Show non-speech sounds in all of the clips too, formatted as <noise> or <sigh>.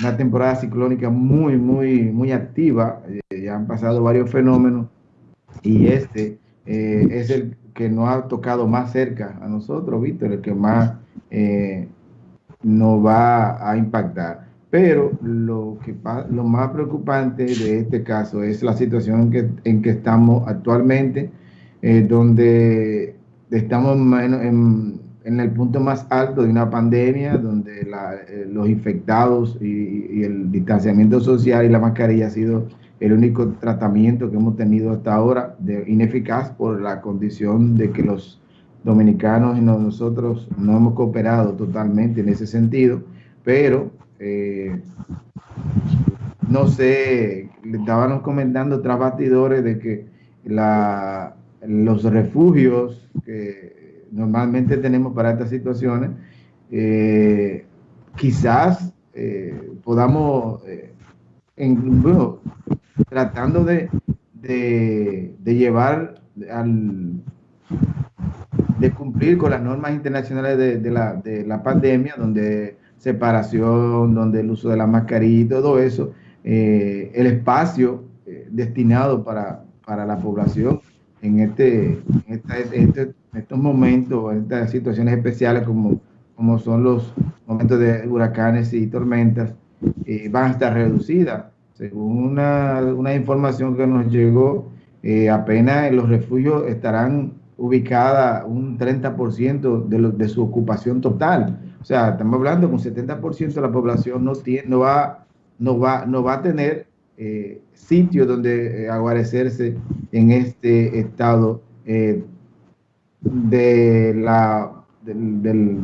una temporada ciclónica muy, muy, muy activa. Eh, ya han pasado varios fenómenos y este eh, es el que nos ha tocado más cerca a nosotros, Víctor, el que más eh, nos va a impactar. Pero lo, que, lo más preocupante de este caso es la situación en que, en que estamos actualmente, donde estamos en, en el punto más alto de una pandemia, donde eh, los infectados y, el distanciamiento social y la mascarilla ha sido el único tratamiento que hemos tenido hasta ahora, de, ineficaz por la condición de que los dominicanos y nosotros no hemos cooperado totalmente en ese sentido, pero eh, no sé, estábamos comentando tras batidores de que la, los refugios que normalmente tenemos para estas situaciones, eh, quizás eh, podamos, eh, en, tratando de, de, llevar al, de cumplir con las normas internacionales de, la, de la pandemia, donde separación, donde el uso de la mascarilla y todo eso, el espacio destinado para, para la población en este, en este, estos momentos, en estas situaciones especiales como, como son los momentos de huracanes y tormentas, eh, van a estar reducidas. Según una, una información que nos llegó, eh, apenas en los refugios estarán ubicadas un 30% de, de su ocupación total. O sea, estamos hablando que un 70% de la población no, tiene, no, va, no, va, no va a tener eh, sitio donde eh, aguarecerse en este estado de la del,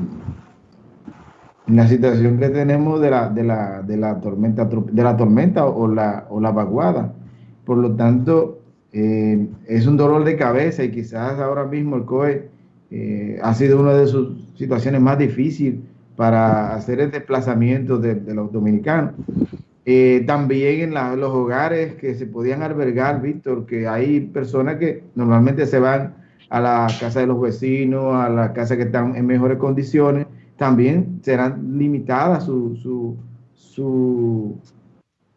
la situación que tenemos de la, de la, de la tormenta de la tormenta o la, o la vaguada. Por lo tanto, es un dolor de cabeza y quizás ahora mismo el COE ha sido una de sus situaciones más difíciles para hacer el desplazamiento de, de los dominicanos. Eh, también en los hogares que se podían albergar, Víctor, que hay personas que normalmente se van a la casa de los vecinos, a la casa que están en mejores condiciones, también serán limitadas su, su,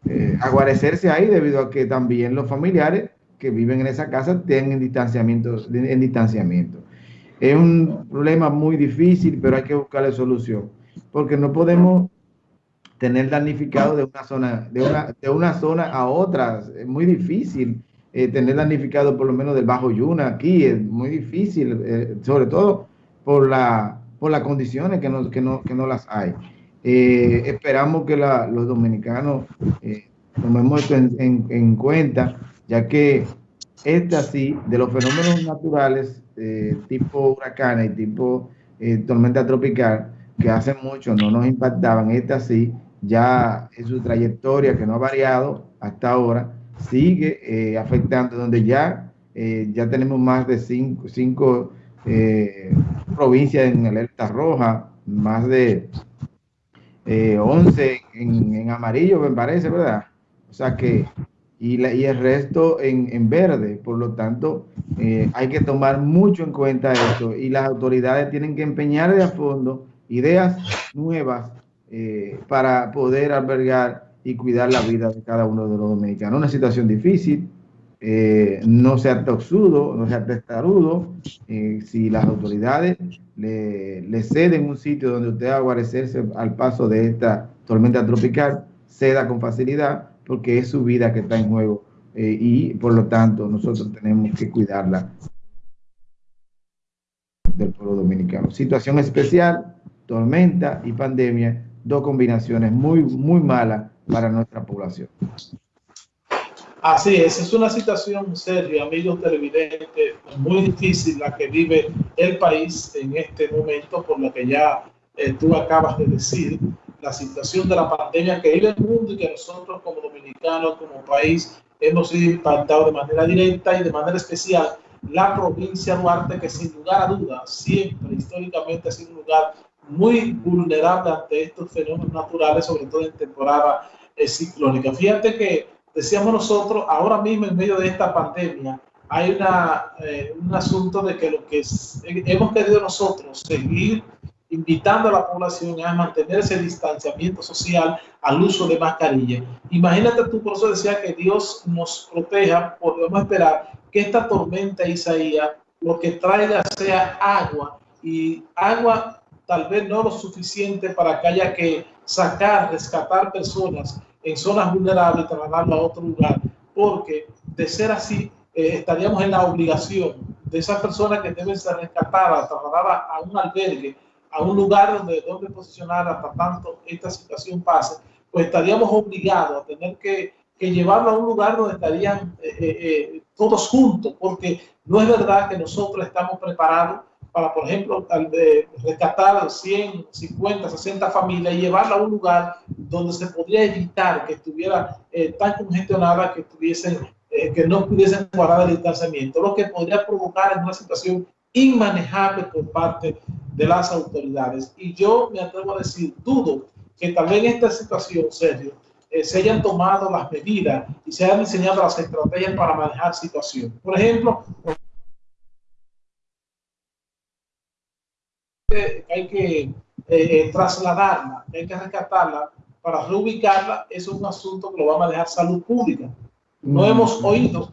eh, aguarecerse ahí debido a que también los familiares que viven en esa casa tienen distanciamiento, en distanciamiento. Es un problema muy difícil, pero hay que buscarle solución, porque no podemos tener damnificado de una zona, de una, de una zona a otra. Es muy difícil eh, tener damnificado por lo menos del Bajo Yuna aquí, es muy difícil, eh, sobre todo por, la, por las condiciones que no, que no, que no las hay. Eh, esperamos que los dominicanos tomemos esto en, en, cuenta, ya que este así, de los fenómenos naturales, tipo huracanes y tipo tormenta tropical, que hace mucho no nos impactaban, este así ya en su trayectoria, que no ha variado hasta ahora, sigue eh, afectando, donde ya, eh, ya tenemos más de cinco, cinco eh, provincias en alerta roja, más de 11 en, amarillo, me parece, ¿verdad? O sea que, y, la, y el resto en, en, verde, por lo tanto, hay que tomar mucho en cuenta esto y las autoridades tienen que empeñar de a fondo ideas nuevas eh, para poder albergar y cuidar la vida de cada uno de los dominicanos. Una situación difícil, eh, no sea toxudo, no sea testarudo, eh, si las autoridades le, ceden un sitio donde usted va a guarecerse al paso de esta tormenta tropical, ceda con facilidad porque es su vida que está en juego y por lo tanto nosotros tenemos que cuidarla del pueblo dominicano. Situación especial, tormenta y pandemia dos combinaciones muy, muy malas para nuestra población. Así es, es una situación seria, amigos televidentes, muy difícil la que vive el país en este momento, por lo que ya eh, tú acabas de decir, la situación de la pandemia que vive el mundo y que nosotros como dominicanos, como país, hemos sido impactados de manera directa y de manera especial la provincia de Duarte, que sin lugar a dudas, siempre históricamente ha sido un lugar muy vulnerable ante estos fenómenos naturales, sobre todo en temporada ciclónica. Fíjate que decíamos nosotros, ahora mismo en medio de esta pandemia, hay una, eh, un asunto de que lo que hemos querido nosotros seguir invitando a la población a mantener ese distanciamiento social al uso de mascarilla. Imagínate tú, por eso decía que Dios nos proteja, podemos esperar que esta tormenta Isaías lo que traiga sea agua y agua tal vez no lo suficiente para que haya que sacar, rescatar personas en zonas vulnerables y trasladarlo a otro lugar, porque de ser así eh, estaríamos en la obligación de esas personas que deben ser rescatadas, trasladadas a un albergue, a un lugar donde, donde posicionar hasta tanto esta situación pase, pues estaríamos obligados a tener que, que llevarlo a un lugar donde estarían eh, eh, todos juntos, porque no es verdad que nosotros estamos preparados para, por ejemplo, de rescatar 100, 50, 60 familias y llevarla a un lugar donde se podría evitar que estuviera eh, tan congestionada que estuviesen, eh, que no pudiesen guardar el distanciamiento, lo que podría provocar en una situación inmanejable por parte de las autoridades. Y yo me atrevo a decir, dudo que también en esta situación, Sergio, eh, se hayan tomado las medidas y se hayan diseñado las estrategias para manejar situación. Por ejemplo, hay que eh, eh, trasladarla, hay que rescatarla para reubicarla, eso es un asunto que lo va a manejar salud pública. No mm. hemos oído,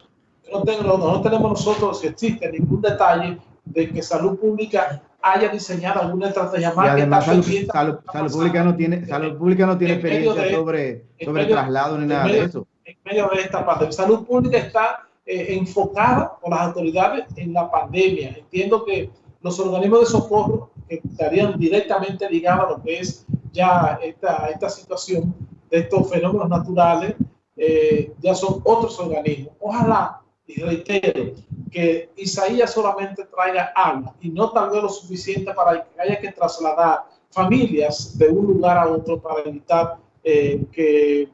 no, tengo, no tenemos nosotros, si existe ningún detalle de que salud pública haya diseñado alguna estrategia más. Además, salud, salud, pública no tiene, salud pública no tiene experiencia sobre, sobre traslado ni nada de eso. En medio de esta pandemia. Salud pública está eh, enfocada por las autoridades en la pandemia. Entiendo que los organismos de socorro que estarían directamente ligados a lo que es ya esta, esta situación de estos fenómenos naturales, eh, ya son otros organismos. Ojalá, y reitero, que Isaías solamente traiga agua y no tal vez lo suficiente para que haya que trasladar familias de un lugar a otro para evitar eh, que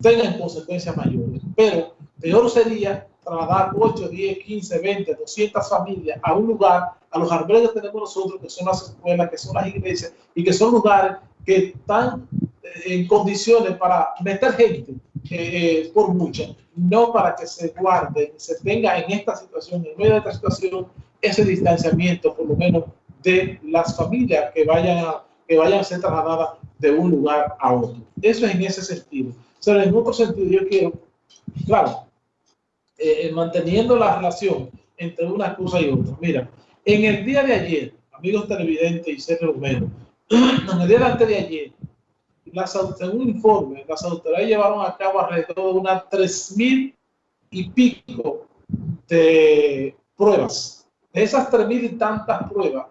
tengan consecuencias mayores. Pero peor sería trasladar 8, 10, 15, 20, 200 familias a un lugar, a los albergues que tenemos nosotros, que son las escuelas, que son las iglesias, y que son lugares que están eh, en condiciones para meter gente eh, por mucha, no para que se guarde, se tenga en esta situación, en medio de esta situación, ese distanciamiento, por lo menos, de las familias que vayan a, que vayan a ser trasladadas de un lugar a otro. Eso es en ese sentido. Pero en otro sentido, yo quiero, claro, eh, manteniendo la relación entre una cosa y otra. Mira, en el día de ayer, amigos televidentes y Sergio Romero, <clears throat> en el día de antes de ayer, las, según un informe, las autoridades llevaron a cabo alrededor de unas tres mil y pico de pruebas. De esas tres mil y tantas pruebas,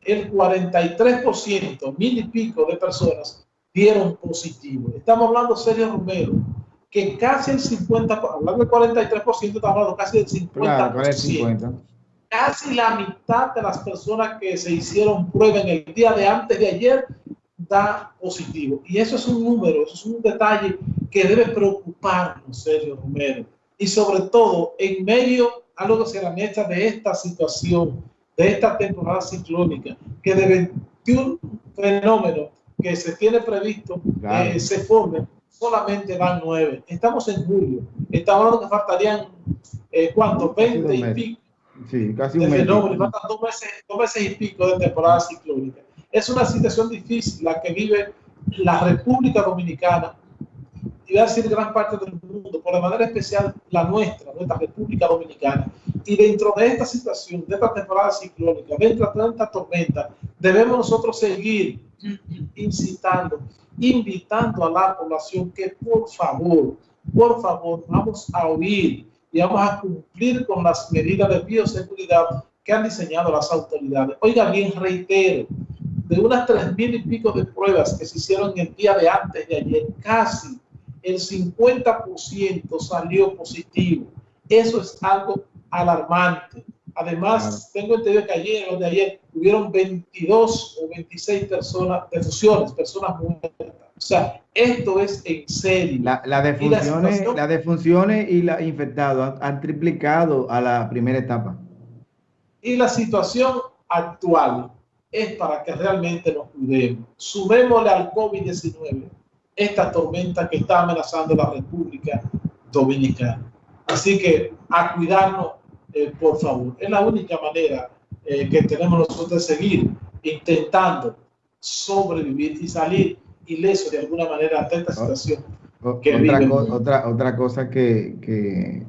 el 43%, mil y pico de personas dieron positivo. Estamos hablando, Sergio Romero, que casi el 50, hablando del 43%, estamos hablando casi del 50%. Casi la mitad de las personas que se hicieron prueba en el día de antes de ayer da positivo. Y eso es un número, eso es un detalle que debe preocuparnos, Sergio Romero. Y sobre todo, en medio a lo que se la mecha de esta situación, de esta temporada ciclónica, que de 21 fenómenos que se tiene previsto que se formen, solamente van nueve. Estamos en julio. Estamos hablando que faltarían, eh, ¿cuánto? 20 y pico. Sí, casi un mes. Faltan dos meses, dos meses y pico de temporada ciclónica. Es una situación difícil la que vive la República Dominicana y va a decir gran parte del mundo, por de manera especial la nuestra, nuestra República Dominicana. Y dentro de esta situación, de esta temporada ciclónica, dentro de esta tormenta, debemos nosotros seguir incitando, invitando a la población que por favor, por favor, vamos a oír y vamos a cumplir con las medidas de bioseguridad que han diseñado las autoridades. Oiga bien, reitero, de unas tres mil y pico de pruebas que se hicieron el día de antes de ayer, casi el 50% salió positivo. Eso es algo alarmante. Además, tengo entendido que ayer o de ayer hubieron 22 o 26 personas, defunciones, personas muertas. O sea, esto es en serio. La, la defunciones, y la, defunciones y la infectados han, triplicado a la primera etapa. Y la situación actual es para que realmente nos cuidemos. Sumémosle al COVID-19 esta tormenta que está amenazando la República Dominicana. Así que a cuidarnos eh, por favor. Es la única manera eh, que tenemos nosotros de seguir intentando sobrevivir y salir ileso de alguna manera de esta oh, situación. otra, otra, cosa que, que,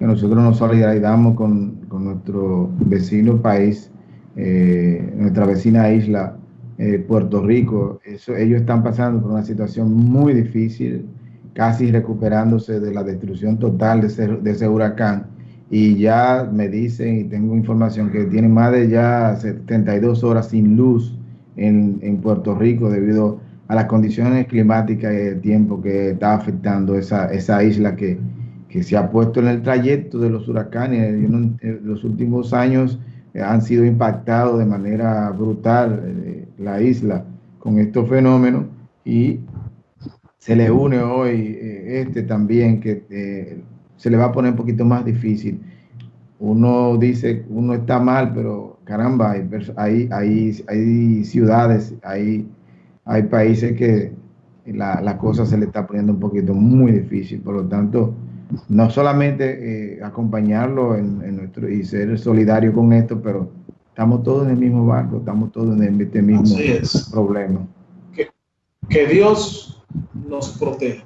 nosotros nos solidarizamos con, con nuestro vecino país, eh, nuestra vecina isla, eh, Puerto Rico. Eso, ellos están pasando por una situación muy difícil, casi recuperándose de la destrucción total de ese, de ese huracán. Y ya me dicen, y tengo información, que tienen más de ya 72 horas sin luz en, en Puerto Rico debido a las condiciones climáticas y el tiempo que está afectando esa, esa isla que, que se ha puesto en el trayecto de los huracanes. En los últimos años eh, han sido impactados de manera brutal eh, la isla con estos fenómenos y se le une hoy eh, este también que se le va a poner un poquito más difícil. Uno dice, uno está mal, pero caramba, hay, hay, hay, ciudades, hay, hay países que la, la cosa se le está poniendo un poquito muy difícil. Por lo tanto, no solamente eh, acompañarlo en, nuestro y ser solidario con esto, pero estamos todos en el mismo barco, estamos todos en este mismo problema. Que, que Dios nos proteja.